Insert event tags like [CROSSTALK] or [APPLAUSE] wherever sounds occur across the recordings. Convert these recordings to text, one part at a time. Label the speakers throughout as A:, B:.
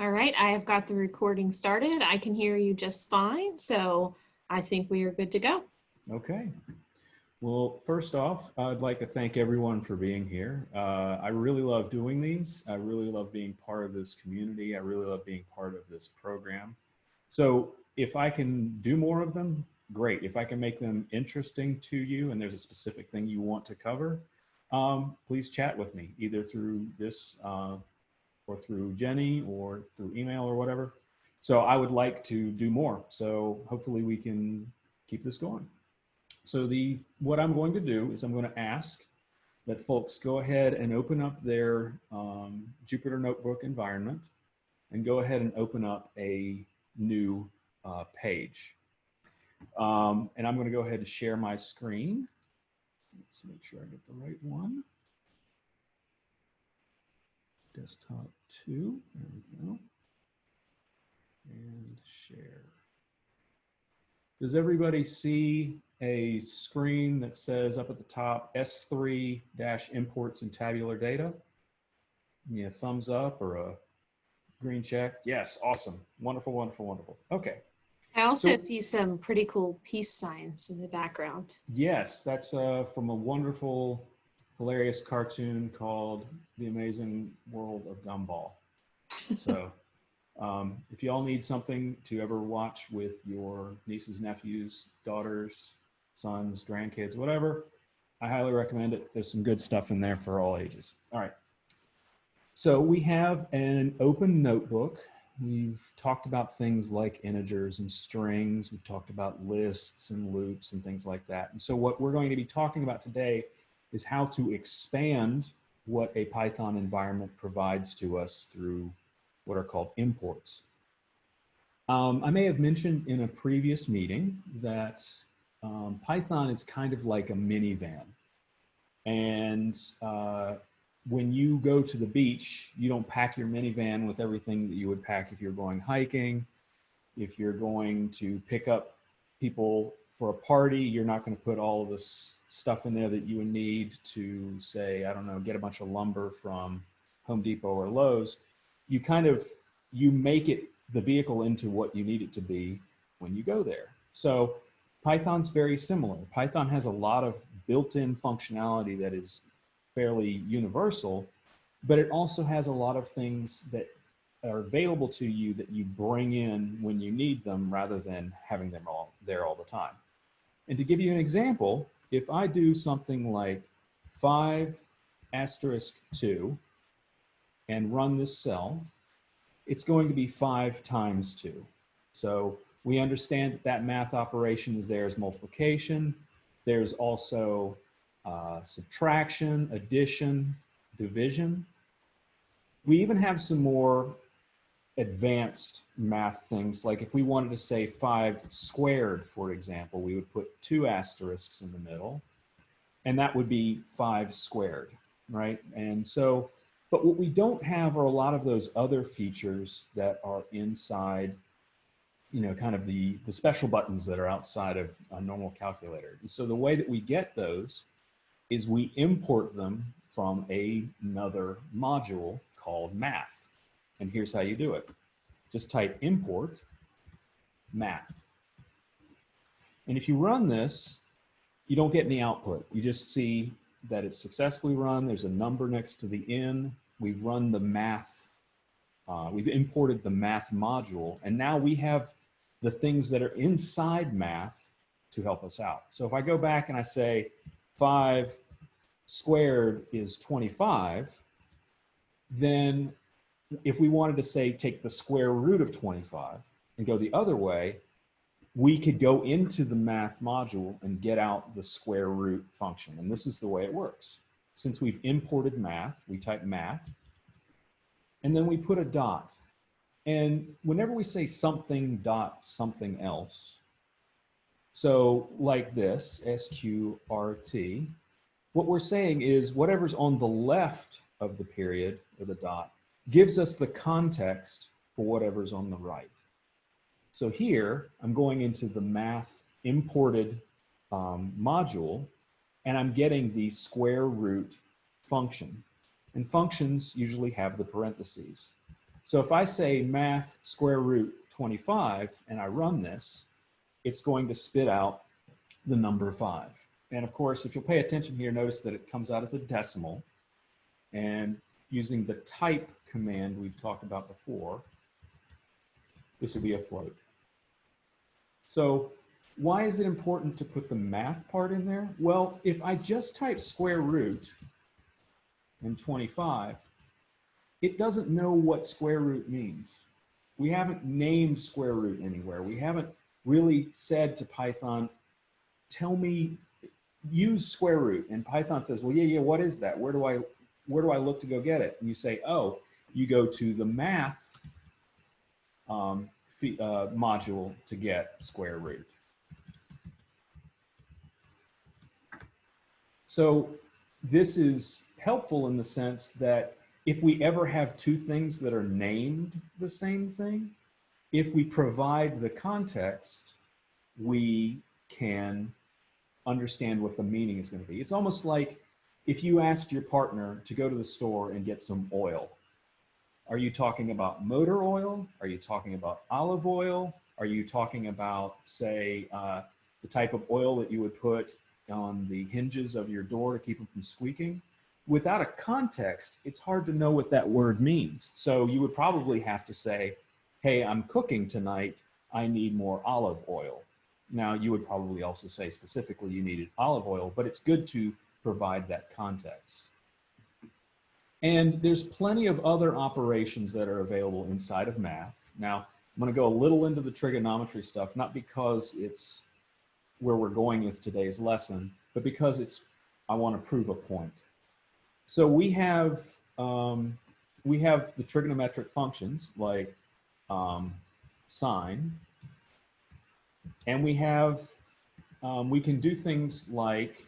A: All right, I have got the recording started. I can hear you just fine, so I think we are good to go.
B: Okay. Well, first off, I'd like to thank everyone for being here. Uh, I really love doing these. I really love being part of this community. I really love being part of this program. So if I can do more of them, great. If I can make them interesting to you and there's a specific thing you want to cover, um, please chat with me either through this uh, or through Jenny or through email or whatever. So I would like to do more. So hopefully we can keep this going. So the what I'm going to do is I'm going to ask that folks go ahead and open up their um, Jupyter Notebook environment and go ahead and open up a new uh, page. Um, and I'm going to go ahead and share my screen. Let's make sure I get the right one. Desktop two, there we go. And share. Does everybody see a screen that says up at the top S3 dash imports and tabular data? Yeah, thumbs up or a green check. Yes, awesome. Wonderful, wonderful, wonderful. Okay.
A: I also
B: So-
A: see some pretty cool peace signs in the background.
B: Yes, that's uh, from a wonderful, hilarious cartoon called The Amazing World of Gumball. So [LAUGHS] um, if y'all need something to ever watch with your nieces, nephews, daughters, sons, grandkids, whatever, I highly recommend it. There's some good stuff in there for all ages. All right. So we have an open notebook. We've talked about things like integers and strings. We've talked about lists and loops and things like that. And so what we're going to be talking about today is how to expand what a Python environment provides to us through what are called imports. Um, I may have mentioned in a previous meeting that um, Python is kind of like a minivan. And uh, when you go to the beach, you don't pack your minivan with everything that you would pack if you're going hiking. If you're going to pick up people for a party, you're not going to put all of this stuff in there that you would need to say, I don't know, get a bunch of lumber from Home Depot or Lowe's. You kind of, you make it the vehicle into what you need it to be when you go there. So Python's very similar. Python has a lot of built-in functionality that is fairly universal, but it also has a lot of things that are available to you that you bring in when you need them rather than having them all there all the time. And to give you an example, if I do something like five asterisk two and run this cell, it's going to be five times two. So we understand that that math operation is there as multiplication. There's also uh, subtraction, addition, division. We even have some more advanced math things. Like if we wanted to say five squared, for example, we would put two asterisks in the middle and that would be five squared, right? And so, but what we don't have are a lot of those other features that are inside you know, kind of the, the special buttons that are outside of a normal calculator. And so the way that we get those is we import them from another module called math. And here's how you do it. Just type import math. And if you run this, you don't get any output. You just see that it's successfully run. There's a number next to the in. We've run the math. Uh, we've imported the math module. And now we have the things that are inside math to help us out. So if I go back and I say 5 squared is 25, then if we wanted to say take the square root of 25 and go the other way, we could go into the math module and get out the square root function. And this is the way it works. Since we've imported math, we type math, and then we put a dot. And whenever we say something dot something else, so like this, SQRT, what we're saying is whatever's on the left of the period or the dot gives us the context for whatever's on the right. So here, I'm going into the math imported um, module, and I'm getting the square root function. And functions usually have the parentheses. So if I say math square root 25 and I run this, it's going to spit out the number five. And of course, if you'll pay attention here, notice that it comes out as a decimal. And using the type command we've talked about before, this would be a float. So why is it important to put the math part in there? Well, if I just type square root and 25, it doesn't know what square root means. We haven't named square root anywhere. We haven't really said to Python, tell me, use square root. And Python says, well, yeah, yeah, what is that? Where do I, where do I look to go get it? And you say, oh, you go to the math um, uh, module to get square root. So this is helpful in the sense that if we ever have two things that are named the same thing, if we provide the context, we can understand what the meaning is going to be. It's almost like if you asked your partner to go to the store and get some oil. Are you talking about motor oil? Are you talking about olive oil? Are you talking about, say, uh, the type of oil that you would put on the hinges of your door to keep them from squeaking? Without a context, it's hard to know what that word means. So you would probably have to say, hey, I'm cooking tonight. I need more olive oil. Now, you would probably also say specifically you needed olive oil, but it's good to provide that context. And there's plenty of other operations that are available inside of math. Now, I'm going to go a little into the trigonometry stuff, not because it's where we're going with today's lesson, but because it's I want to prove a point. So we have um, we have the trigonometric functions like um, sine, and we have um, we can do things like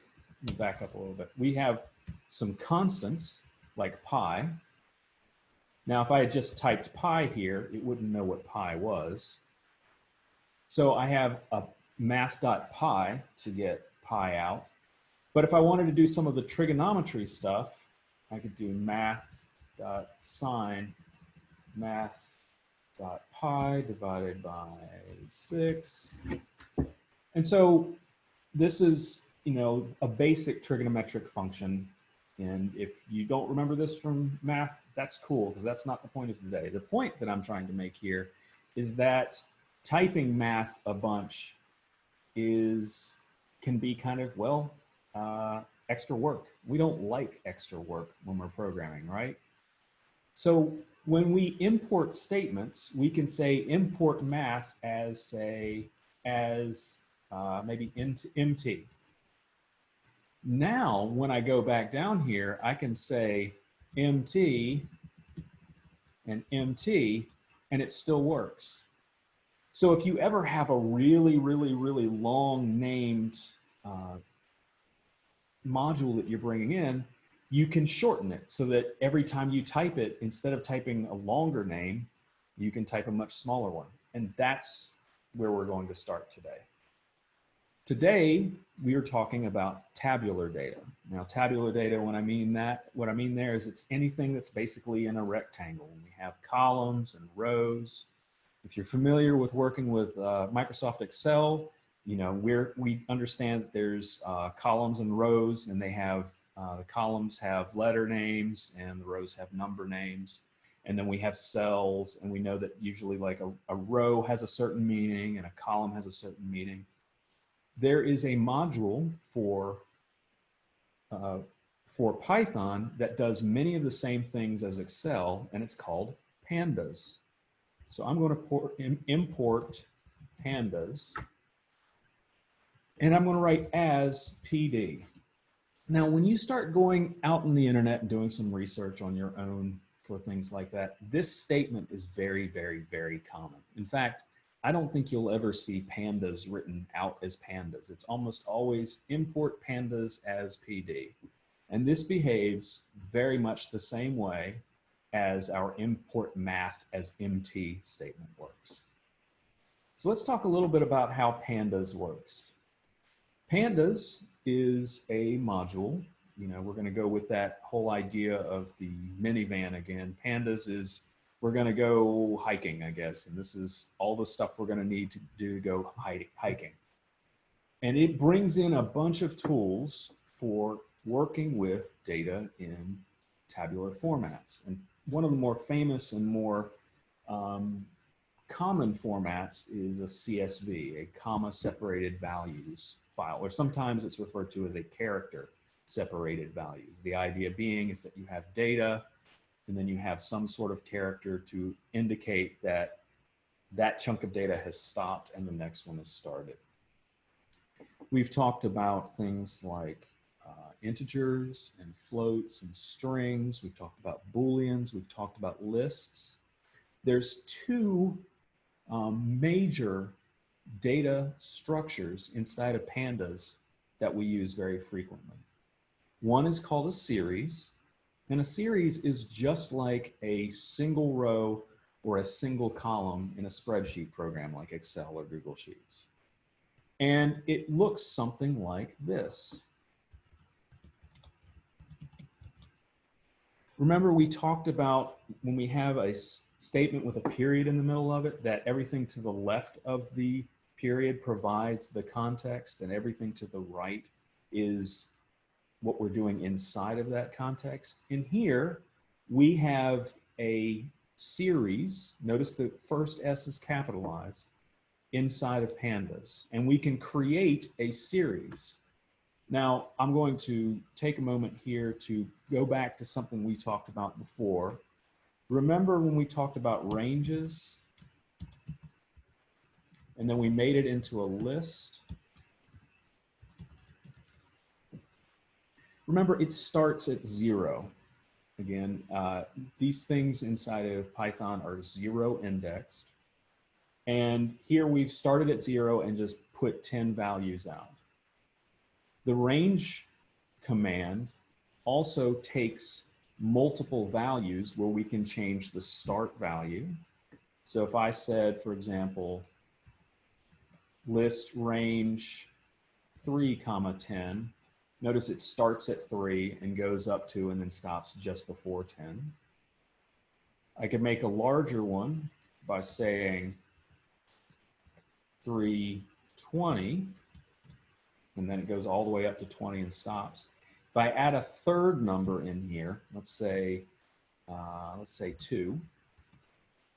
B: back up a little bit. We have some constants like pi. Now, if I had just typed pi here, it wouldn't know what pi was. So I have a math.pi to get pi out. But if I wanted to do some of the trigonometry stuff, I could do math.sine math.pi divided by 6. And so this is, you know, a basic trigonometric function. And if you don't remember this from math, that's cool because that's not the point of today. The point that I'm trying to make here is that typing math a bunch is can be kind of, well, uh, extra work. We don't like extra work when we're programming, right? So when we import statements, we can say import math as say, as uh, maybe into MT. Now, when I go back down here, I can say MT and MT, and it still works. So if you ever have a really, really, really long named uh, module that you're bringing in, you can shorten it so that every time you type it, instead of typing a longer name, you can type a much smaller one. And that's where we're going to start today. Today, we are talking about tabular data. Now, tabular data, when I mean that, what I mean there is it's anything that's basically in a rectangle. We have columns and rows. If you're familiar with working with uh, Microsoft Excel, you know, we're, we understand that there's uh, columns and rows and they have, uh, the columns have letter names and the rows have number names. And then we have cells and we know that usually like a, a row has a certain meaning and a column has a certain meaning there is a module for, uh, for Python that does many of the same things as Excel, and it's called pandas. So I'm going to port, import pandas, and I'm going to write as PD. Now, when you start going out in the internet and doing some research on your own for things like that, this statement is very, very, very common. In fact, I don't think you'll ever see pandas written out as pandas. It's almost always import pandas as PD. And this behaves very much the same way as our import math as MT statement works. So let's talk a little bit about how pandas works. Pandas is a module. You know, we're going to go with that whole idea of the minivan again. Pandas is we're going to go hiking, I guess. And this is all the stuff we're going to need to do to go hiking. And it brings in a bunch of tools for working with data in tabular formats. And one of the more famous and more um, common formats is a CSV, a comma separated values file, or sometimes it's referred to as a character separated values. The idea being is that you have data and then you have some sort of character to indicate that that chunk of data has stopped and the next one has started. We've talked about things like uh, integers and floats and strings. We've talked about booleans. We've talked about lists. There's two um, major data structures inside of pandas that we use very frequently. One is called a series, and a series is just like a single row or a single column in a spreadsheet program like Excel or Google Sheets. And it looks something like this. Remember we talked about when we have a statement with a period in the middle of it, that everything to the left of the period provides the context and everything to the right is what we're doing inside of that context. In here, we have a series. Notice the first S is capitalized inside of pandas and we can create a series. Now I'm going to take a moment here to go back to something we talked about before. Remember when we talked about ranges and then we made it into a list? Remember it starts at zero. Again, uh, these things inside of Python are zero indexed. And here we've started at zero and just put 10 values out. The range command also takes multiple values where we can change the start value. So if I said, for example, list range 3 comma 10, notice it starts at 3 and goes up to and then stops just before 10. I could make a larger one by saying 320, and then it goes all the way up to 20 and stops. If I add a third number in here, let's say, uh, let's say two,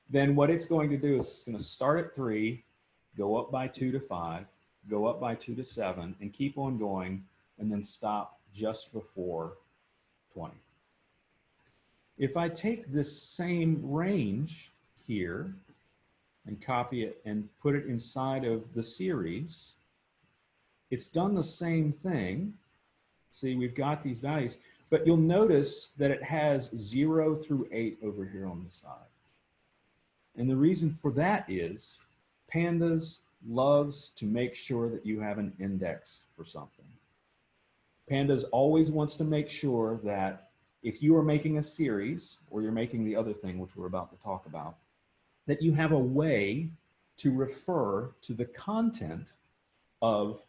B: then what it's going to do is it's going to start at three, go up by two to five, go up by two to seven, and keep on going, and then stop just before 20. If I take this same range here and copy it and put it inside of the series, it's done the same thing. See, we've got these values, but you'll notice that it has zero through eight over here on the side. And the reason for that is pandas loves to make sure that you have an index for something. Pandas always wants to make sure that if you are making a series or you're making the other thing, which we're about to talk about, that you have a way to refer to the content of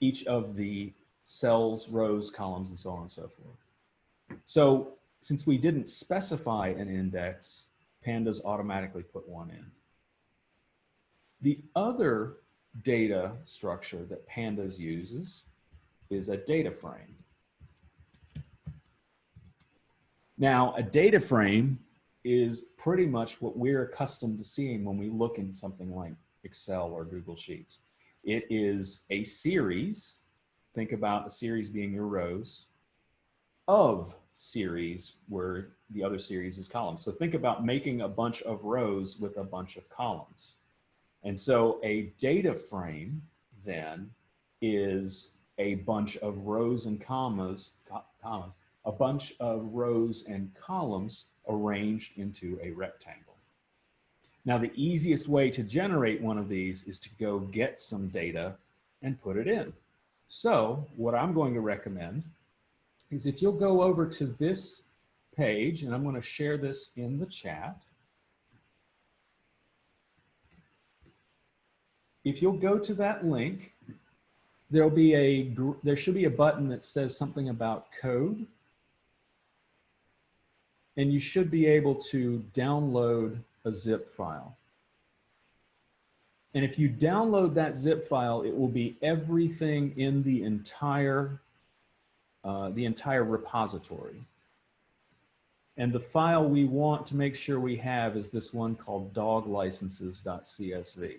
B: each of the cells, rows, columns, and so on and so forth. So since we didn't specify an index, pandas automatically put one in. The other data structure that pandas uses is a data frame. Now, a data frame is pretty much what we're accustomed to seeing when we look in something like Excel or Google Sheets. It is a series, think about a series being your rows, of series where the other series is columns. So think about making a bunch of rows with a bunch of columns. And so a data frame then is a bunch of rows and commas, commas, a bunch of rows and columns arranged into a rectangle. Now, the easiest way to generate one of these is to go get some data and put it in. So what I'm going to recommend is if you'll go over to this page, and I'm going to share this in the chat. If you'll go to that link, there'll be a, there should be a button that says something about code. and you should be able to download a zip file. And if you download that zip file, it will be everything in the entire, uh, the entire repository. And the file we want to make sure we have is this one called doglicenses.csv.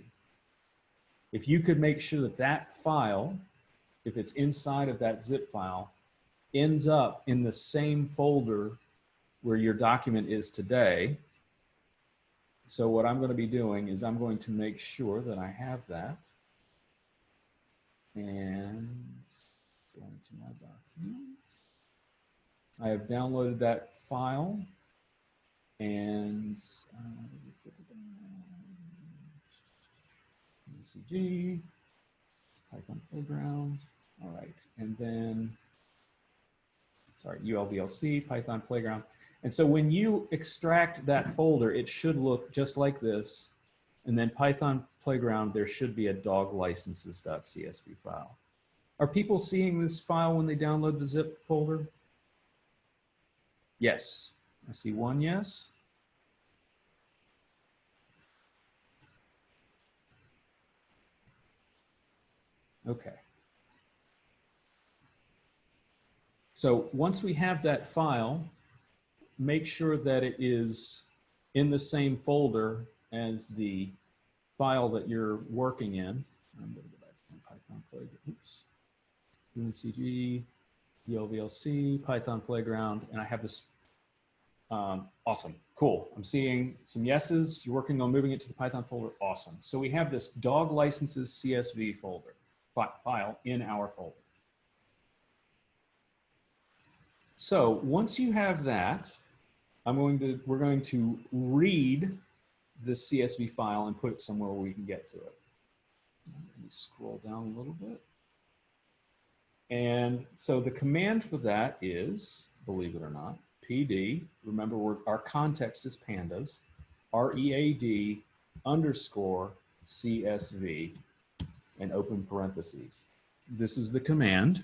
B: If you could make sure that that file, if it's inside of that zip file, ends up in the same folder where your document is today. So what I'm going to be doing is I'm going to make sure that I have that. And going to my document. I have downloaded that file and uh, UCG, Python Playground. All right, and then, sorry, ULVLC, Python Playground. And so when you extract that folder, it should look just like this. And then Python Playground, there should be a dog licenses.csv file. Are people seeing this file when they download the zip folder? Yes. I see one yes. Okay. So once we have that file, make sure that it is in the same folder as the file that you're working in. I'm going to go back to Python Playground. Oops. UNCG, ULVLC, Python Playground, and I have this. Um, awesome, cool. I'm seeing some yeses. You're working on moving it to the Python folder. Awesome. So we have this dog licenses CSV folder file in our folder. So once you have that, I'm going to, we're going to read the CSV file and put it somewhere where we can get to it. Let me scroll down a little bit. And so the command for that is, believe it or not, PD, remember our context is pandas, R-E-A-D underscore CSV and open parentheses. This is the command.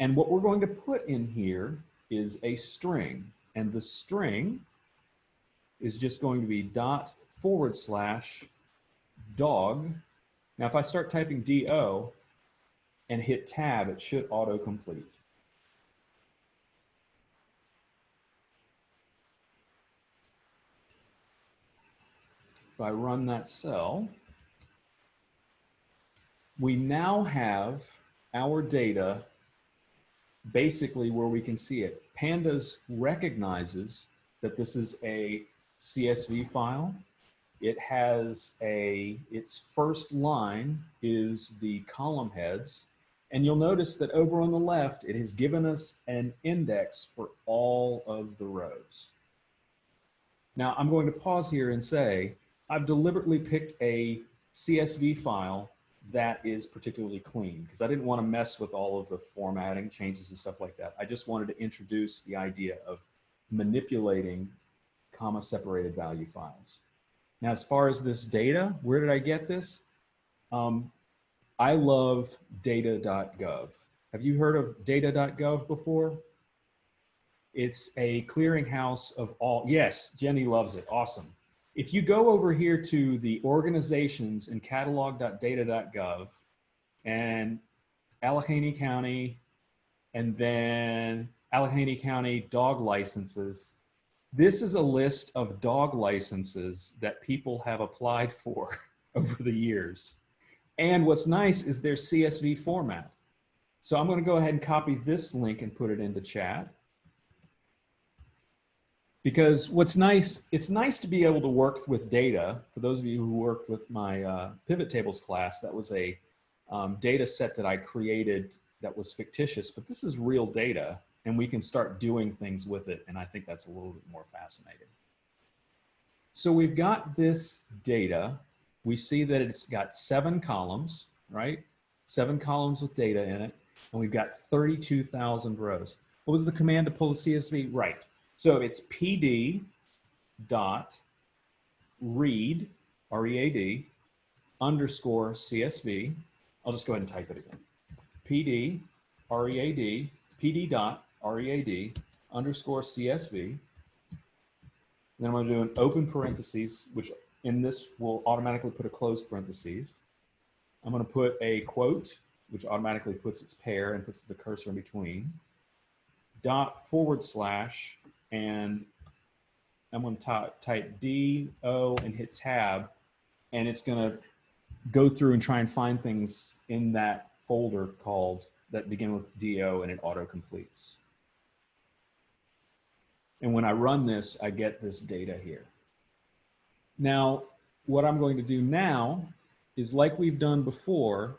B: And what we're going to put in here is a string. And the string is just going to be dot forward slash dog. Now, if I start typing DO and hit tab, it should autocomplete. If I run that cell, we now have our data basically where we can see it. Pandas recognizes that this is a CSV file. It has a, its first line is the column heads. And you'll notice that over on the left, it has given us an index for all of the rows. Now I'm going to pause here and say, I've deliberately picked a CSV file that is particularly clean because I didn't want to mess with all of the formatting changes and stuff like that. I just wanted to introduce the idea of manipulating comma separated value files. Now, as far as this data, where did I get this? Um, I love data.gov. Have you heard of data.gov before? It's a clearinghouse of all, yes, Jenny loves it, awesome. If you go over here to the organizations in catalog.data.gov and Allegheny County and then Allegheny County dog licenses, this is a list of dog licenses that people have applied for [LAUGHS] over the years. And what's nice is their CSV format. So I'm going to go ahead and copy this link and put it into chat because what's nice, it's nice to be able to work with data. For those of you who worked with my uh, pivot tables class, that was a um, data set that I created that was fictitious, but this is real data and we can start doing things with it. And I think that's a little bit more fascinating. So we've got this data. We see that it's got seven columns, right? Seven columns with data in it. And we've got 32,000 rows. What was the command to pull the CSV? Right. So it's PD dot read, R-E-A-D, underscore CSV. I'll just go ahead and type it again. PD, R-E-A-D, PD dot, R-E-A-D, underscore CSV. Then I'm going to do an open parentheses, which in this will automatically put a closed parentheses. I'm going to put a quote, which automatically puts its pair and puts the cursor in between. Dot forward slash, and I'm going to type D, O, and hit tab, and it's going to go through and try and find things in that folder called that begin with DO and it auto completes. And when I run this, I get this data here. Now, what I'm going to do now is like we've done before,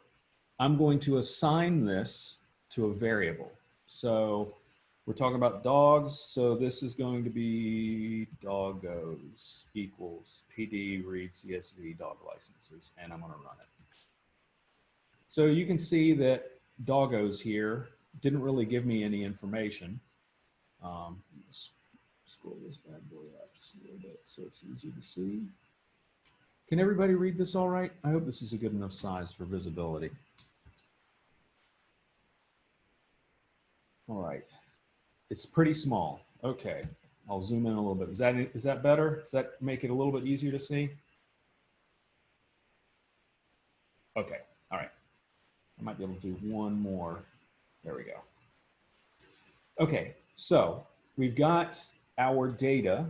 B: I'm going to assign this to a variable. So we're talking about dogs. So this is going to be doggos equals PD read CSV dog licenses, and I'm going to run it. So you can see that doggos here didn't really give me any information. Um, scroll this bad boy up just a little bit so it's easy to see. Can everybody read this all right? I hope this is a good enough size for visibility. All right. It's pretty small. Okay. I'll zoom in a little bit. Is that, is that better? Does that make it a little bit easier to see? Okay. All right. I might be able to do one more. There we go. Okay. So we've got our data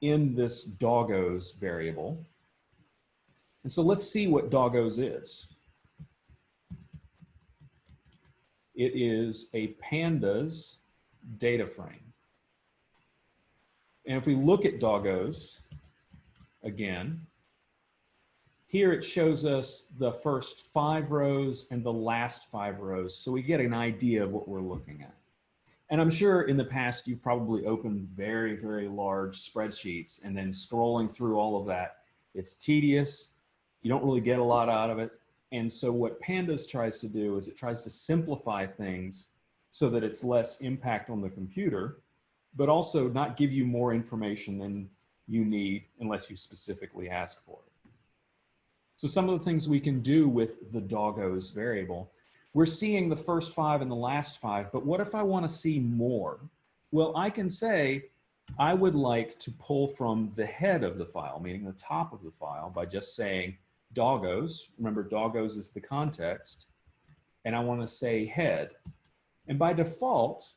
B: in this doggos variable. And so let's see what doggos is. It is a pandas data frame. And if we look at doggos again, here it shows us the first five rows and the last five rows. So we get an idea of what we're looking at. And I'm sure in the past, you've probably opened very, very large spreadsheets and then scrolling through all of that. It's tedious. You don't really get a lot out of it. And so what Pandas tries to do is it tries to simplify things so that it's less impact on the computer, but also not give you more information than you need unless you specifically ask for it. So some of the things we can do with the doggos variable we're seeing the first five and the last five, but what if I want to see more? Well, I can say I would like to pull from the head of the file, meaning the top of the file, by just saying doggos. Remember, doggos is the context. And I want to say head. And by default,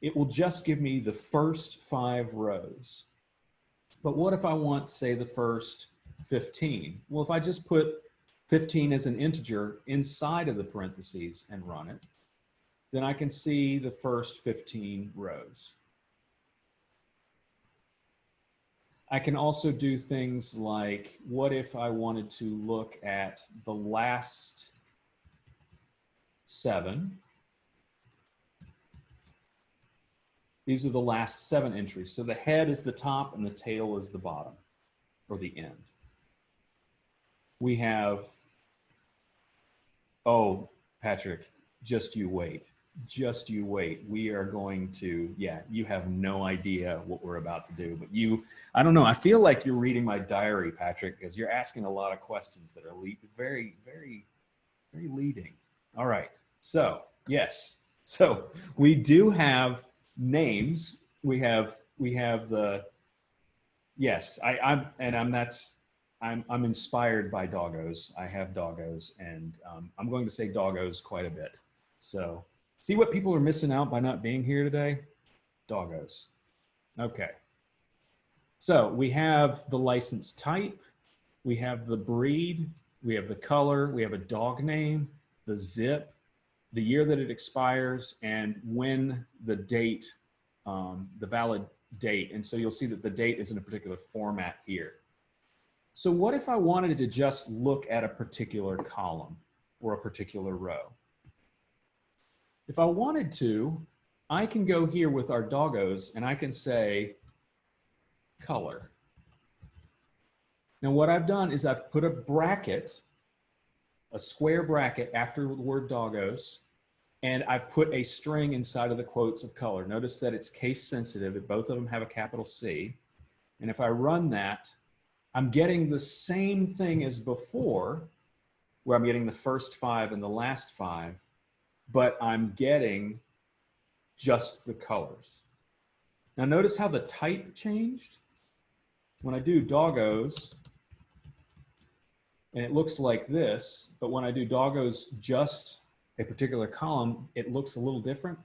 B: it will just give me the first five rows. But what if I want, say, the first 15? Well, if I just put 15 as an integer inside of the parentheses and run it, then I can see the first 15 rows. I can also do things like, what if I wanted to look at the last seven? These are the last seven entries. So the head is the top and the tail is the bottom or the end. We have Oh, Patrick, just you wait. Just you wait. We are going to, yeah, you have no idea what we're about to do, but you, I don't know. I feel like you're reading my diary, Patrick, because you're asking a lot of questions that are very, very, very leading. All right. So, yes. So we do have names. We have, we have the, yes, I, I'm, and I'm, that's, I'm, I'm inspired by doggos. I have doggos and um, I'm going to say doggos quite a bit. So see what people are missing out by not being here today? Doggos. Okay. So we have the license type, we have the breed, we have the color, we have a dog name, the zip, the year that it expires, and when the date, um, the valid date. And so you'll see that the date is in a particular format here. So what if I wanted to just look at a particular column or a particular row? If I wanted to, I can go here with our doggos and I can say color. Now what I've done is I've put a bracket, a square bracket after the word doggos, and I've put a string inside of the quotes of color. Notice that it's case sensitive. Both of them have a capital C. And if I run that, I'm getting the same thing as before, where I'm getting the first five and the last five, but I'm getting just the colors. Now notice how the type changed? when I do doggos, and it looks like this, but when I do doggos just a particular column, it looks a little different.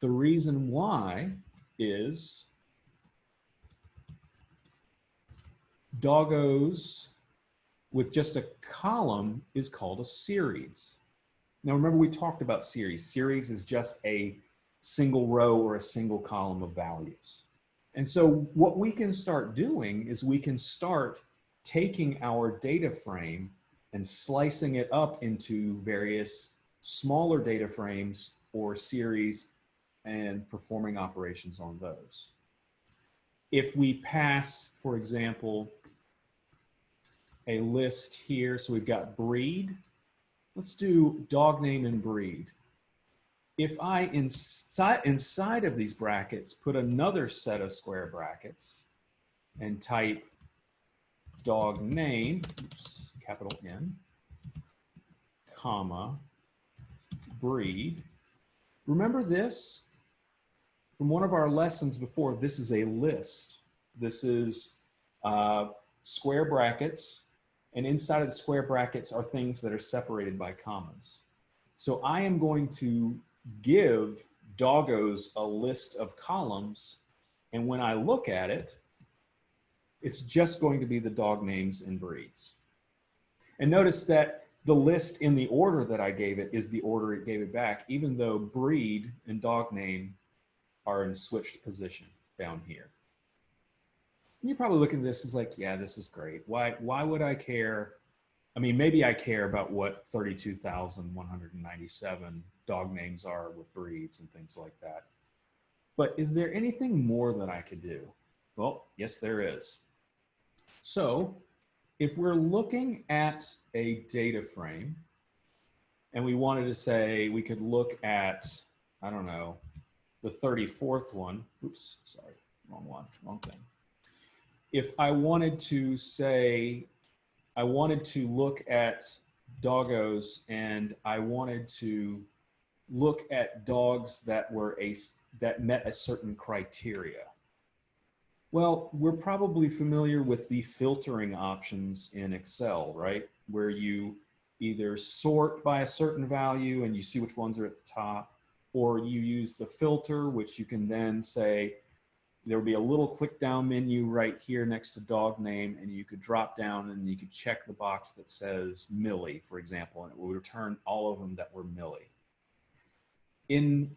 B: The reason why is doggos with just a column is called a series. Now remember we talked about series. Series is just a single row or a single column of values. And so what we can start doing is we can start taking our data frame and slicing it up into various smaller data frames or series and performing operations on those. If we pass, for example, a list here, so we've got breed, let's do dog name and breed. If I inside, inside of these brackets put another set of square brackets and type dog name, oops, capital N, comma, breed. Remember this from one of our lessons before, this is a list. This is uh, square brackets, and inside of the square brackets are things that are separated by commas. So I am going to give doggos a list of columns, and when I look at it, it's just going to be the dog names and breeds. And notice that the list in the order that I gave it is the order it gave it back, even though breed and dog name are in switched position down here. And you're probably looking at this as like, yeah, this is great. Why, why would I care? I mean, maybe I care about what 32,197 dog names are with breeds and things like that. But is there anything more that I could do? Well, yes, there is. So if we're looking at a data frame and we wanted to say we could look at, I don't know, the 34th one, oops, sorry, wrong one, wrong thing. If I wanted to say, I wanted to look at doggos and I wanted to look at dogs that were a, that met a certain criteria. Well, we're probably familiar with the filtering options in Excel, right? Where you either sort by a certain value and you see which ones are at the top, or you use the filter, which you can then say, there'll be a little click down menu right here next to dog name, and you could drop down and you could check the box that says Millie, for example, and it will return all of them that were Millie. In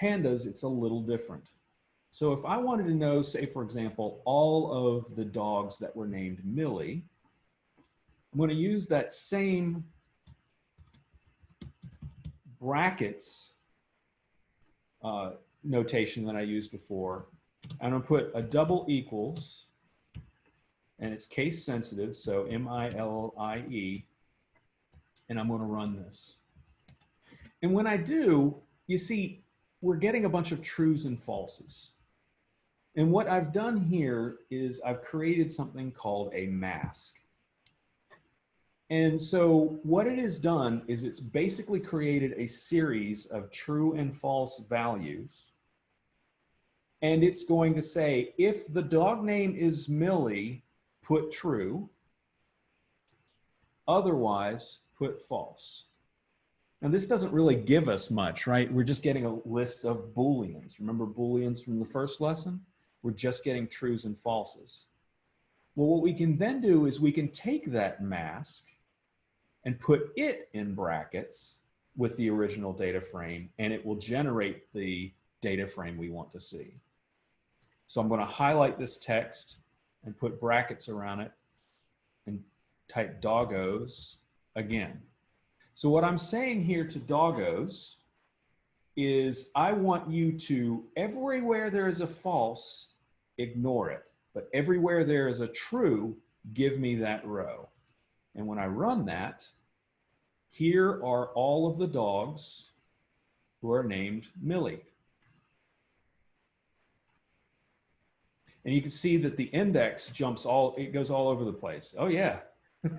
B: pandas, it's a little different. So if I wanted to know, say, for example, all of the dogs that were named Millie, I'm going to use that same brackets uh, notation that I used before. I'm going to put a double equals, and it's case sensitive, so M-I-L-I-E, and I'm going to run this. And when I do, you see, we're getting a bunch of trues and falses. And what I've done here is I've created something called a mask. And so what it has done is it's basically created a series of true and false values. And it's going to say, if the dog name is Millie, put true. Otherwise, put false. Now this doesn't really give us much, right? We're just getting a list of Booleans. Remember Booleans from the first lesson? We're just getting trues and falses. Well, what we can then do is we can take that mask and put it in brackets with the original data frame, and it will generate the data frame we want to see. So I'm going to highlight this text and put brackets around it and type doggos again. So what I'm saying here to doggos is I want you to, everywhere there is a false, ignore it. But everywhere there is a true, give me that row. And when I run that, here are all of the dogs who are named Millie. And you can see that the index jumps all, it goes all over the place. Oh yeah. [LAUGHS]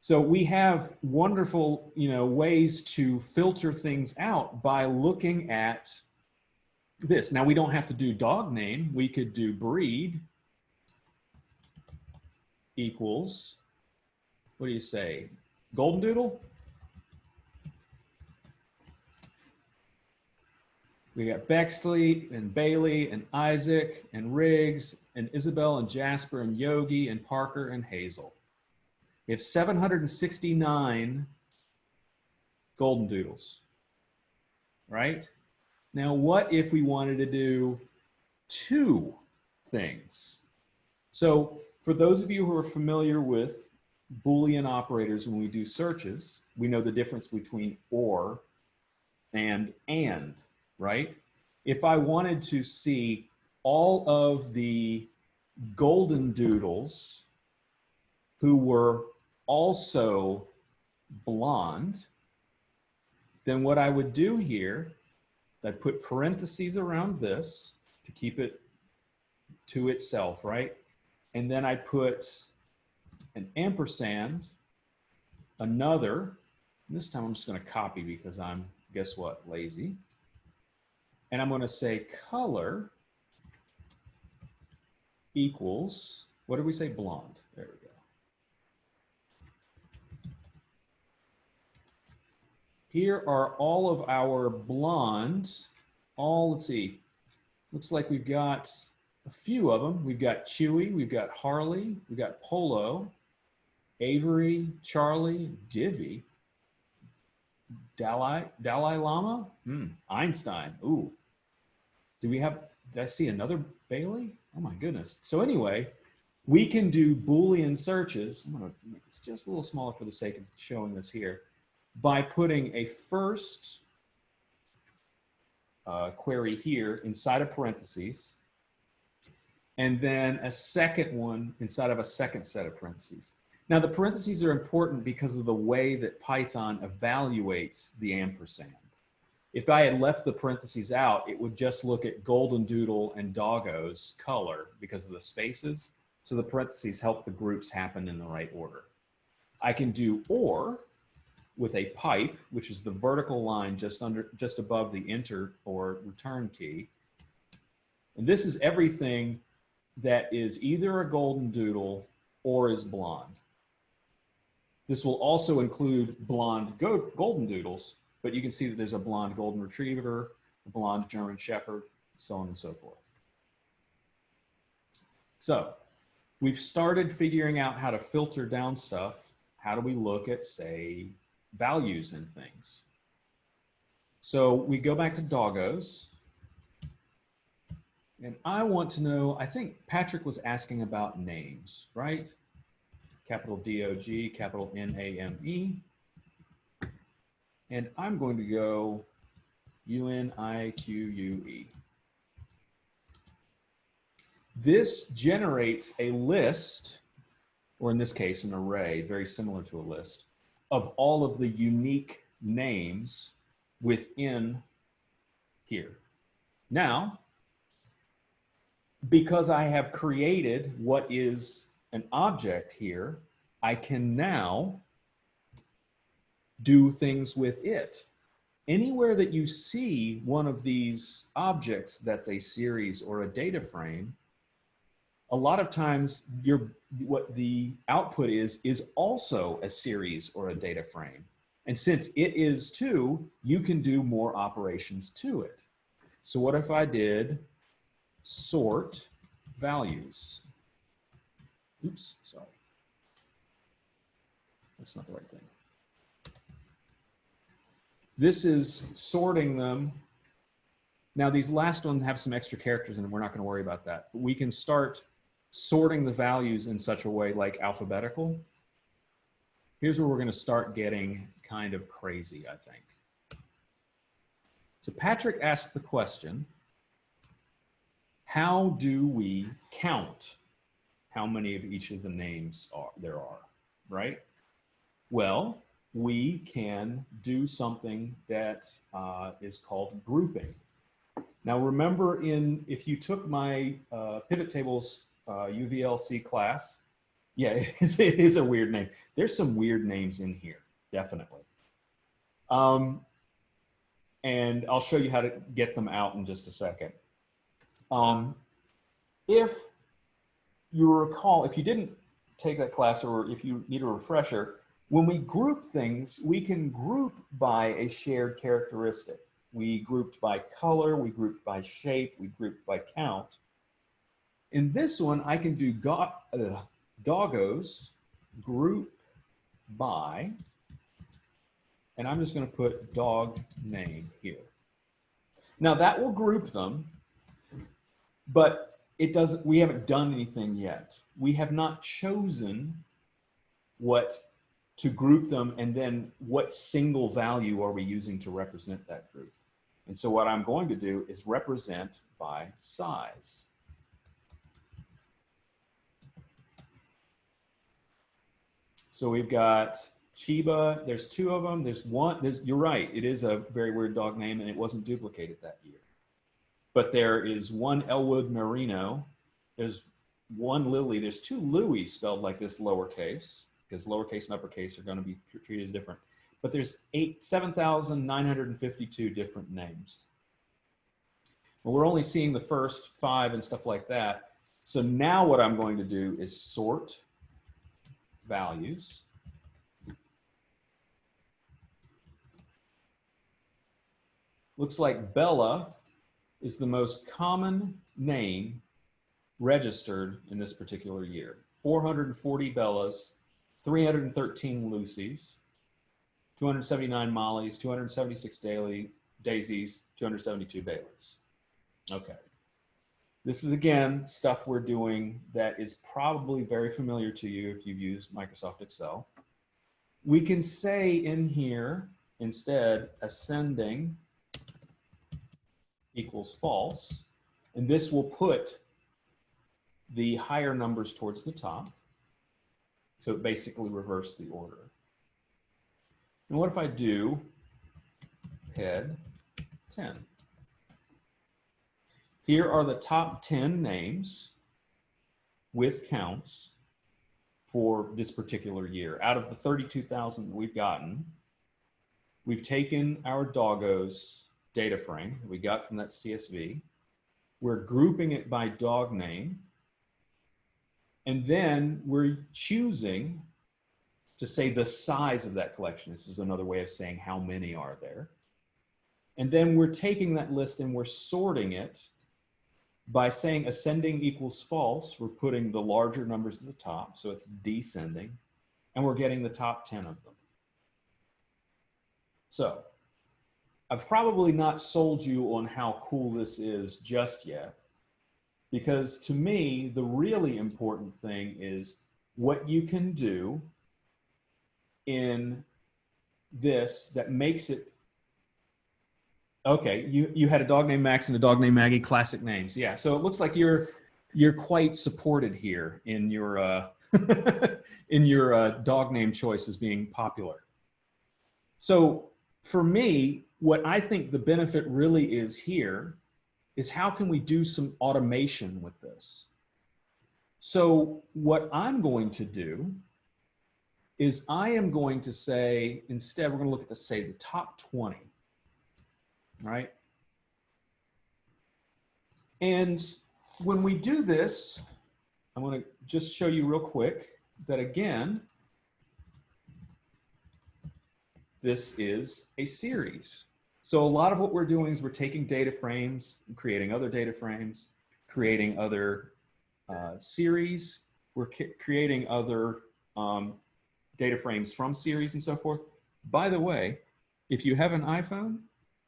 B: so we have wonderful, you know, ways to filter things out by looking at this. Now we don't have to do dog name. We could do breed equals, what do you say? Golden Doodle? We got Bexley and Bailey and Isaac and Riggs and Isabel and Jasper and Yogi and Parker and Hazel. Have 769 golden doodles, right? Now, what if we wanted to do two things? So for those of you who are familiar with Boolean operators, when we do searches, we know the difference between or and and right? If I wanted to see all of the golden doodles who were also blonde, then what I would do here, I'd put parentheses around this to keep it to itself, right? And then I put an ampersand, another, this time I'm just gonna copy because I'm, guess what, lazy and I'm going to say color equals, what did we say? Blonde. There we go. Here are all of our blonde, all, let's see, looks like we've got a few of them. We've got Chewy, we've got Harley, we've got Polo, Avery, Charlie, Divi, Dalai, Dalai Lama, hmm. Einstein, ooh, do we have, did I see another Bailey? Oh my goodness. So anyway, we can do Boolean searches. I'm gonna make this just a little smaller for the sake of showing this here by putting a first uh, query here inside of parentheses and then a second one inside of a second set of parentheses. Now the parentheses are important because of the way that Python evaluates the ampersand. If I had left the parentheses out, it would just look at golden doodle and doggo's color because of the spaces. So the parentheses help the groups happen in the right order. I can do or with a pipe, which is the vertical line just under, just above the enter or return key. And this is everything that is either a golden doodle or is blonde. This will also include blonde golden doodles, but you can see that there's a blonde golden retriever, a blonde German shepherd, so on and so forth. So we've started figuring out how to filter down stuff. How do we look at, say, values in things? So we go back to doggos. And I want to know, I think Patrick was asking about names, right? Capital D-O-G, capital N-A-M-E. And I'm going to go U-N-I-Q-U-E. This generates a list, or in this case, an array, very similar to a list, of all of the unique names within here. Now, because I have created what is an object here, I can now do things with it. Anywhere that you see one of these objects that's a series or a data frame, a lot of times your what the output is is also a series or a data frame. And since it is too, you can do more operations to it. So what if I did sort values? Oops, sorry. That's not the right thing. This is sorting them. Now these last ones have some extra characters and we're not gonna worry about that. But we can start sorting the values in such a way like alphabetical. Here's where we're gonna start getting kind of crazy, I think. So Patrick asked the question, how do we count how many of each of the names are there are, right? Well, we can do something that uh, is called grouping. Now remember in, if you took my uh, pivot tables uh, UVLC class, yeah, [LAUGHS] it is, it is, a weird name. There's some weird names in here, definitely. Um, and I'll show you how to get them out in just a second. Um, if you recall, if you didn't take that class or if you need a refresher, when we group things, we can group by a shared characteristic. We grouped by color, we grouped by shape, we grouped by count. In this one, I can do go uh, doggos group by, and I'm just gonna put dog name here. Now that will group them, but it doesn't, we haven't done anything yet. We have not chosen what to group them and then what single value are we using to represent that group. And so what I'm going to do is represent by size. So we've got Chiba, there's two of them. There's one, there's, you're right, it is a very weird dog name and it wasn't duplicated that year. But there is one Elwood Merino, there's one Lily, there's two Louis spelled like this lowercase, because lowercase and uppercase are gonna be treated as different. But there's eight, 7,952 different names. Well, we're only seeing the first five and stuff like that. So now what I'm going to do is sort values. Looks like Bella is the most common name registered in this particular year. 440 Bellas, 313 Lucy's, 279 Molly's, 276 daily, Daisies, 272 Bailey's. Okay. This is again stuff we're doing that is probably very familiar to you if you've used Microsoft Excel. We can say in here instead ascending equals false, and this will put the higher numbers towards the top. So it basically reverse the order. And what if I do head 10? Here are the top 10 names with counts for this particular year. Out of the 32,000 we've gotten, we've taken our doggos data frame that we got from that CSV. We're grouping it by dog name. And then we're choosing to say the size of that collection. This is another way of saying how many are there. And then we're taking that list and we're sorting it by saying ascending equals false, we're putting the larger numbers at the top, so it's descending, and we're getting the top 10 of them. So I've probably not sold you on how cool this is just yet, because to me, the really important thing is what you can do in this that makes it Okay, you you had a dog named Max and a dog named Maggie, classic names. Yeah, so it looks like you're you're quite supported here in your uh, [LAUGHS] in your uh, dog name choices being popular. So for me, what I think the benefit really is here is how can we do some automation with this? So what I'm going to do is I am going to say, instead, we're going to look at the, say, the top 20 right? And when we do this, I'm going to just show you real quick that again, this is a series. So a lot of what we're doing is we're taking data frames, and creating other data frames, creating other uh, series, we're creating other um, data frames from series and so forth. By the way, if you have an iPhone,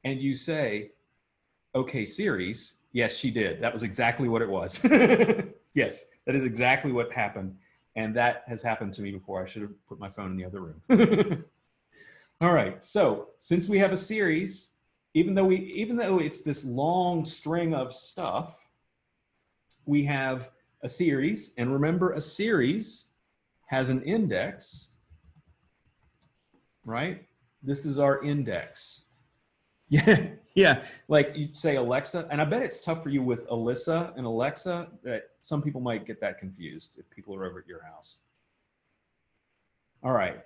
B: and you say, okay, series, yes, she did. That was exactly what it was. [LAUGHS] yes, that is exactly what happened. And that has happened to me before. I should have put my phone in the other room. [LAUGHS] All right, so since we have a series, even though we, even though it's this long string of stuff, we have a series. And remember, a series has an index, right? This is our index. [LAUGHS] Yeah, yeah. Like you say Alexa, and I bet it's tough for you with Alyssa and Alexa that some people might get that confused if people are over at your house. All right.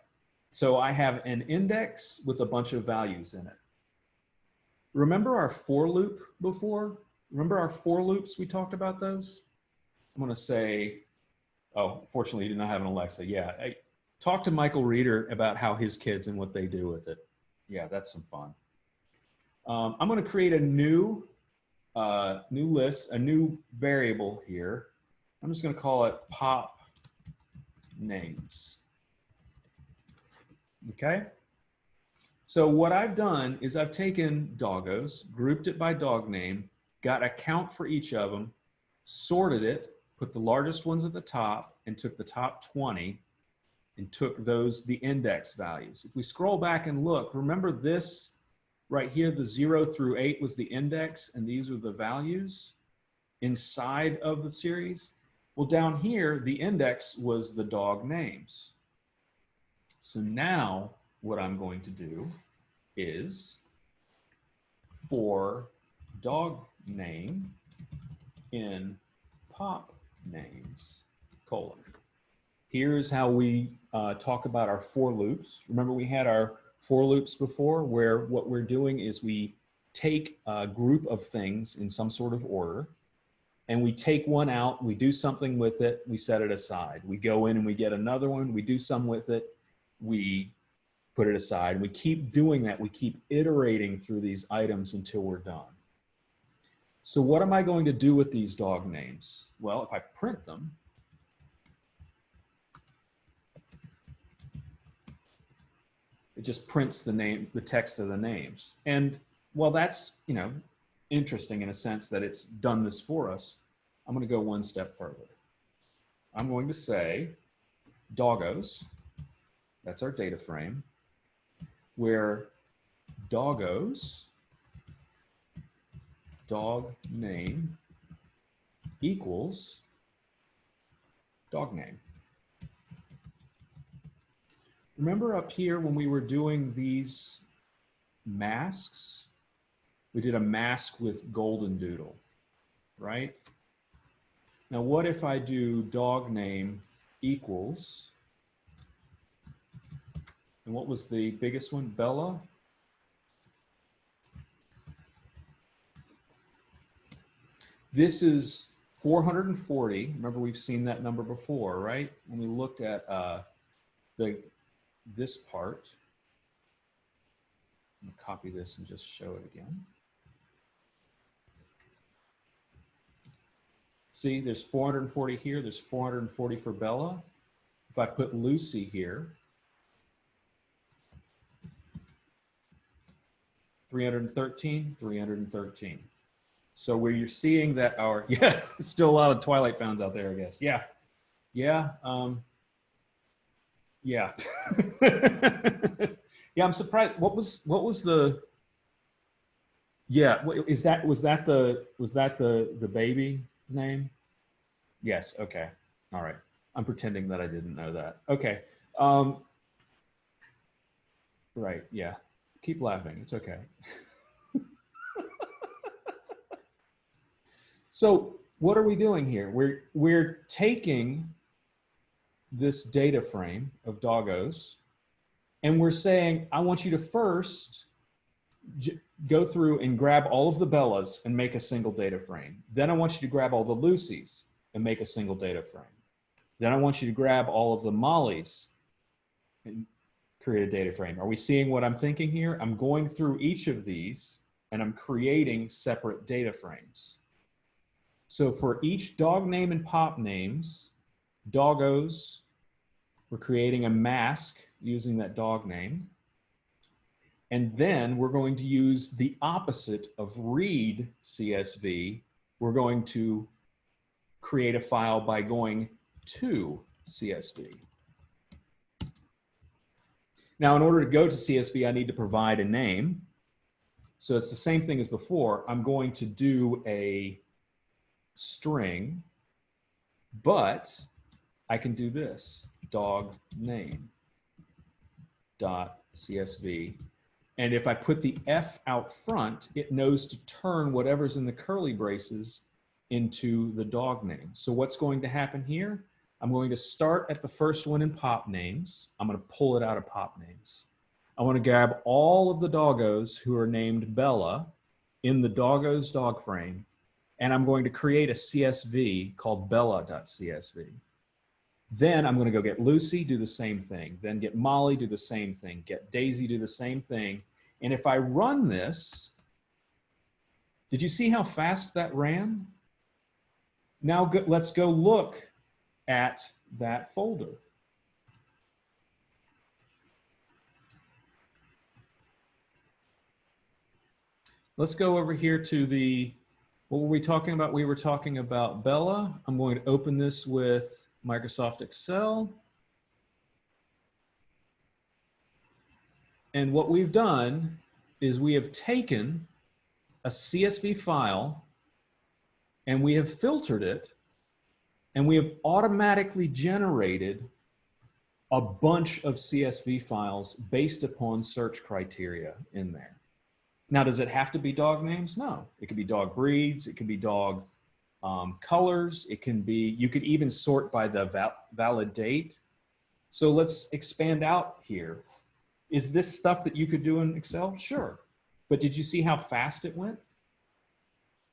B: So I have an index with a bunch of values in it. remember our for loop before? Remember our for loops? We talked about those. I'm going to say, oh, fortunately, you did not have an Alexa. Yeah. I, talk to Michael Reeder about how his kids and what they do with it. Yeah, that's some fun. Um, I'm going to create a new, uh, new list, a new variable here. I'm just going to call it pop names. Okay. So what I've done is I've taken doggos, grouped it by dog name, got a count for each of them, sorted it, put the largest ones at the top and took the top 20 and took those, the index values. If we scroll back and look, remember this right here, the zero through eight was the index and these are the values inside of the series. Well, down here, the index was the dog names. So now what I'm going to do is for dog name in pop names, colon. Here's how we uh, talk about our for loops. Remember we had our for loops before where what we're doing is we take a group of things in some sort of order and we take one out, we do something with it, we set it aside. We go in and we get another one, we do some with it, we put it aside. We keep doing that. We keep iterating through these items until we're done. So what am I going to do with these dog names? Well, if I print them, it just prints the name, the text of the names. And while that's, you know, interesting in a sense that it's done this for us, I'm going to go one step further. I'm going to say doggos, that's our data frame, where doggos dog name equals dog name. Remember up here when we were doing these masks, we did a mask with golden doodle, right? Now what if I do dog name equals, and what was the biggest one, Bella? This is 440. Remember, we've seen that number before, right? When we looked at uh, the this part. I'm gonna copy this and just show it again. See, there's 440 here. There's 440 for Bella. If I put Lucy here, 313, 313. So where you're seeing that our, [LAUGHS] yeah, still a lot of Twilight fans out there, I guess. Yeah. Yeah. Um, yeah. [LAUGHS] yeah, I'm surprised. What was, what was the, yeah, is that, was that the, was that the, the baby's name? Yes. Okay. All right. I'm pretending that I didn't know that. Okay. Um, right. Yeah. Keep laughing. It's okay. [LAUGHS] So what are we doing here? We're, we're taking this data frame of doggos and we're saying, I want you to first go through and grab all of the Bellas and make a single data frame. Then I want you to grab all the Lucys and make a single data frame. Then I want you to grab all of the Mollys and create a data frame. Are we seeing what I'm thinking here? I'm going through each of these and I'm creating separate data frames. So for each dog name and pop names, doggos, we're creating a mask using that dog name. And then we're going to use the opposite of read CSV. We're going to create a file by going to CSV. Now, in order to go to CSV, I need to provide a name. So it's the same thing as before. I'm going to do a string, but I can do this, dog name dot CSV. And if I put the F out front, it knows to turn whatever's in the curly braces into the dog name. So what's going to happen here? I'm going to start at the first one in pop names. I'm going to pull it out of pop names. I want to grab all of the doggos who are named Bella in the doggos dog frame, and I'm going to create a CSV called bella.csv. Then I'm going to go get Lucy, do the same thing. Then get Molly, do the same thing. Get Daisy, do the same thing. And if I run this, did you see how fast that ran? Now go, let's go look at that folder. Let's go over here to the, what were we talking about? We were talking about Bella. I'm going to open this with Microsoft Excel. And what we've done is we have taken a CSV file and we have filtered it and we have automatically generated a bunch of CSV files based upon search criteria in there. Now, does it have to be dog names? No, it could be dog breeds. It could be dog um, colors. It can be, you could even sort by the val valid date. So let's expand out here. Is this stuff that you could do in Excel? Sure. But did you see how fast it went?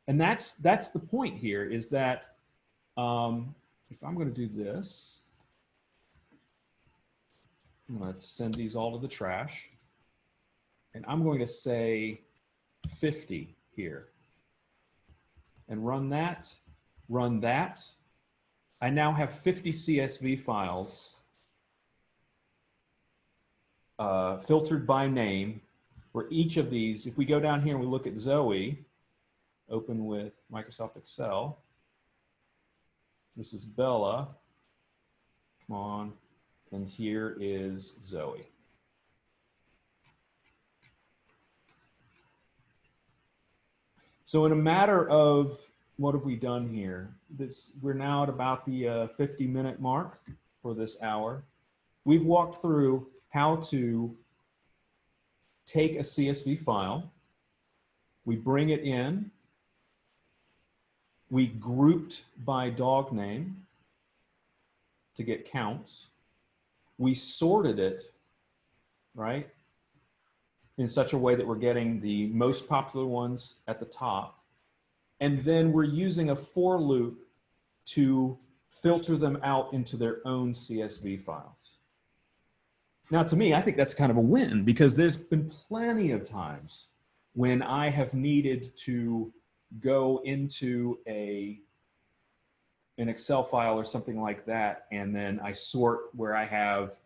B: And that's, that's the point here is that um, if I'm going to do this, to send these all to the trash. And I'm going to say 50 here. And run that, run that. I now have 50 CSV files uh, filtered by name where each of these, if we go down here and we look at Zoe, open with Microsoft Excel, this is Bella. Come on. And here is Zoe. So in a matter of, what have we done here? This, we're now at about the uh, 50 minute mark for this hour. We've walked through how to take a CSV file, we bring it in, we grouped by dog name to get counts. We sorted it, right, in such a way that we're getting the most popular ones at the top. And then we're using a for loop to filter them out into their own CSV files. Now, to me, I think that's kind of a win because there's been plenty of times when I have needed to go into a an Excel file or something like that, and then I sort where I have,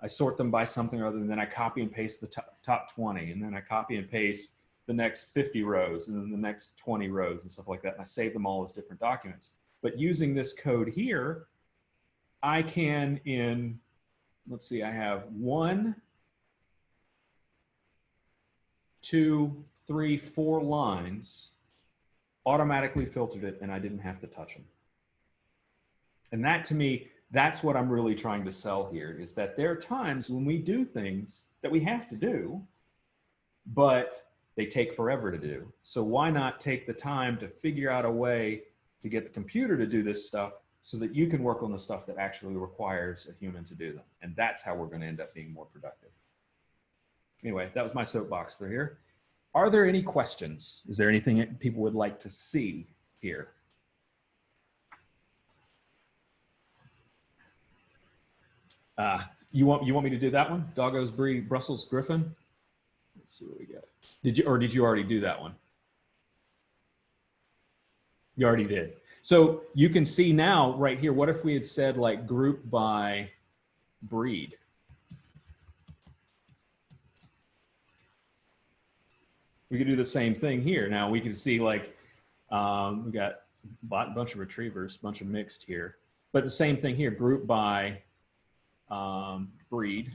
B: I sort them by something or other, and then I copy and paste the top, top 20, and then I copy and paste the next 50 rows, and then the next 20 rows and stuff like that, and I save them all as different documents. But using this code here, I can in, let's see, I have one, two, three, four lines automatically filtered it and I didn't have to touch them. And that to me, that's what I'm really trying to sell here is that there are times when we do things that we have to do, but they take forever to do. So why not take the time to figure out a way to get the computer to do this stuff so that you can work on the stuff that actually requires a human to do them. And that's how we're going to end up being more productive. Anyway, that was my soapbox for here. Are there any questions? Is there anything people would like to see here? Uh, you want you want me to do that one? Doggos breed Brussels Griffon. Let's see what we got. Did you or did you already do that one? You already did. So you can see now right here. What if we had said like group by breed? we could do the same thing here. Now we can see like, um, we got a bunch of retrievers, a bunch of mixed here, but the same thing here, group by um, breed,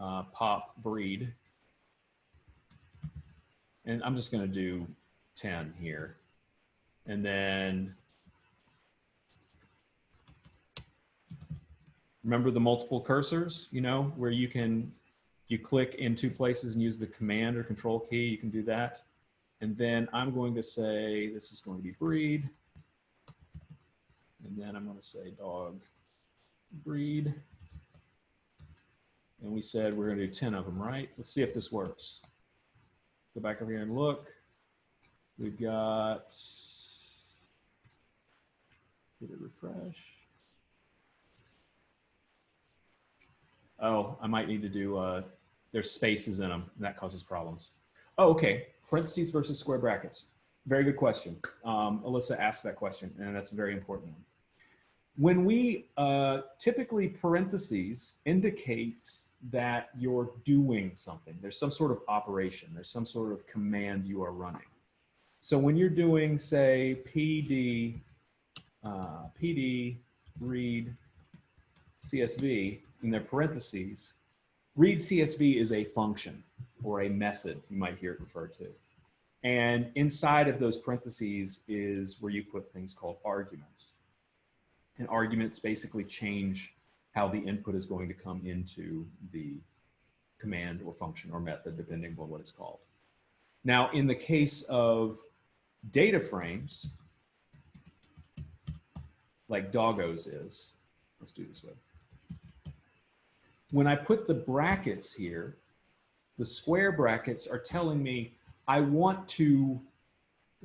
B: uh, pop breed. And I'm just gonna do 10 here. And then remember the multiple cursors, you know, where you can you click in two places and use the command or control key, you can do that. And then I'm going to say, this is going to be breed. And then I'm going to say dog breed. And we said we're going to do 10 of them, right? Let's see if this works. go back over here and look. We've got, did it refresh? Oh, I might need to do, uh, there's spaces in them and that causes problems. Oh, okay. Parentheses versus square brackets. Very good question. Um, Alyssa asked that question and that's a very important one. When we, uh, typically parentheses indicates that you're doing something. There's some sort of operation. There's some sort of command you are running. So when you're doing, say, PD, uh, PD read CSV in their parentheses, read CSV is a function or a method, you might hear it referred to. And inside of those parentheses is where you put things called arguments. And arguments basically change how the input is going to come into the command or function or method, depending on what it's called. Now, in the case of data frames, like doggos is, let's do this way. When I put the brackets here, the square brackets are telling me I want to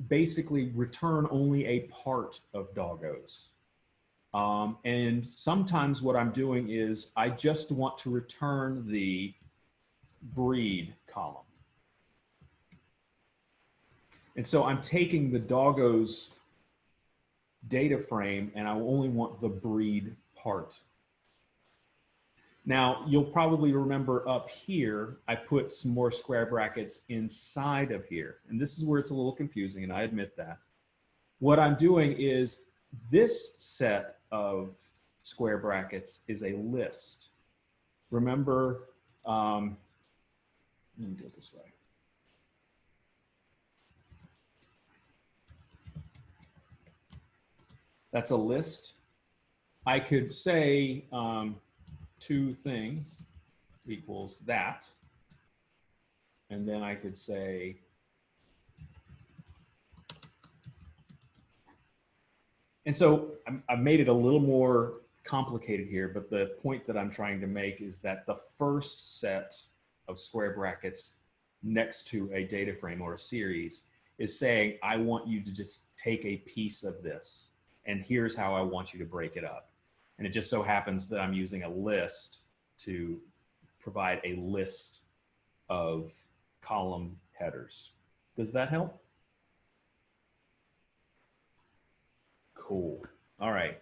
B: basically return only a part of doggos. Um, and sometimes what I'm doing is I just want to return the breed column. And so I'm taking the doggos data frame and I only want the breed part. Now, you'll probably remember up here, I put some more square brackets inside of here. And this is where it's a little confusing, and I admit that. What I'm doing is this set of square brackets is a list. Remember, um, let me do it this way. That's a list. I could say um, two things equals that. And then I could say And so I've made it a little more complicated here, but the point that I'm trying to make is that the first set of square brackets next to a data frame or a series is saying, I want you to just take a piece of this and here's how I want you to break it up. And it just so happens that I'm using a list to provide a list of column headers. Does that help? Cool. All right.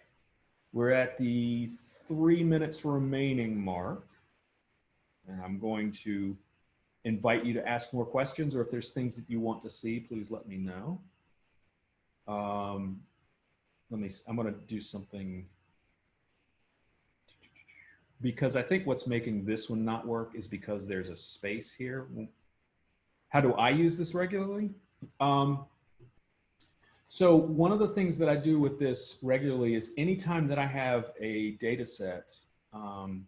B: We're at the three minutes remaining mark. And I'm going to invite you to ask more questions or if there's things that you want to see, please let me know. Um, let me, I'm going to do something because I think what's making this one not work is because there's a space here. How do I use this regularly? Um, so one of the things that I do with this regularly is anytime that I have a data set, um,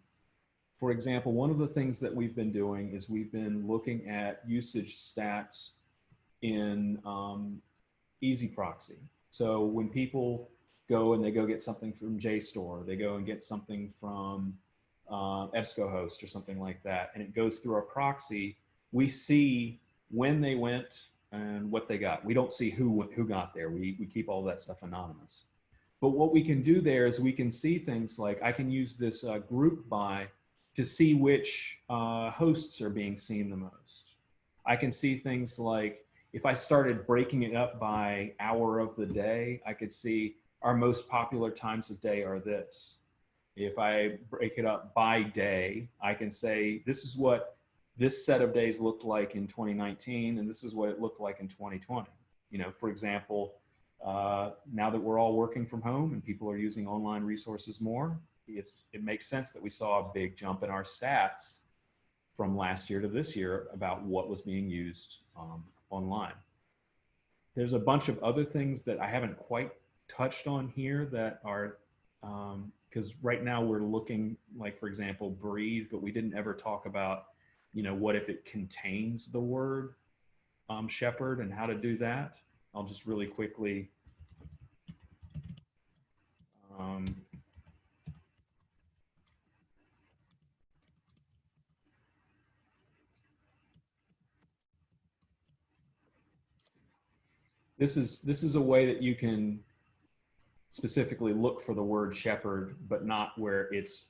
B: for example, one of the things that we've been doing is we've been looking at usage stats in um, EZproxy. So when people go and they go get something from JSTOR, they go and get something from uh, EBSCOhost or something like that, and it goes through our proxy, we see when they went, and what they got. We don't see who who got there. We, we keep all that stuff anonymous. But what we can do there is we can see things like I can use this uh, group by to see which uh, hosts are being seen the most. I can see things like if I started breaking it up by hour of the day, I could see our most popular times of day are this. If I break it up by day, I can say this is what this set of days looked like in 2019 and this is what it looked like in 2020 you know for example uh, now that we're all working from home and people are using online resources more it makes sense that we saw a big jump in our stats from last year to this year about what was being used um, online. There's a bunch of other things that i haven't quite touched on here that are because um, right now we're looking like for example breathe but we didn't ever talk about you know, what if it contains the word um, shepherd and how to do that. I'll just really quickly um, this is this is a way that you can specifically look for the word shepherd, but not where it's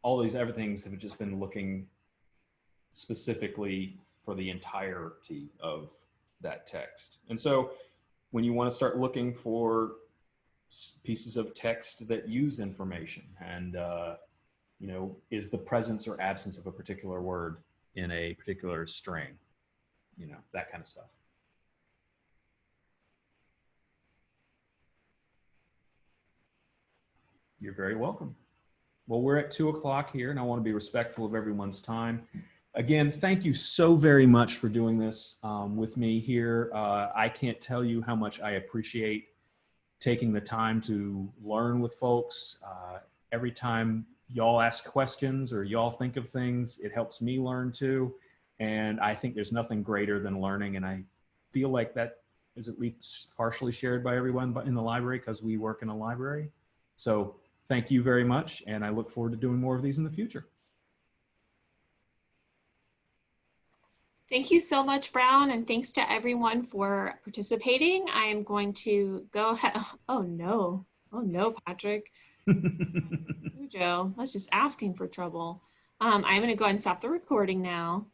B: all these other things have just been looking specifically for the entirety of that text. And so when you want to start looking for pieces of text that use information and, uh, you know, is the presence or absence of a particular word in a particular string, you know, that kind of stuff. You're very welcome. Well, we're at two o'clock here and I want to be respectful of everyone's time. Again, thank you so very much for doing this um, with me here. Uh, I can't tell you how much I appreciate taking the time to learn with folks. Uh, every time y'all ask questions or y'all think of things, it helps me learn too. And I think there's nothing greater than learning. And I feel like that is at least partially shared by everyone in the library because we work in a library. So thank you very much. And I look forward to doing more of these in the future.
A: Thank you so much, Brown, and thanks to everyone for participating. I am going to go ahead. [LAUGHS] Oh no, oh no, Patrick. [LAUGHS] Joe, that's just asking for trouble. Um, I'm going to go ahead and stop the recording now.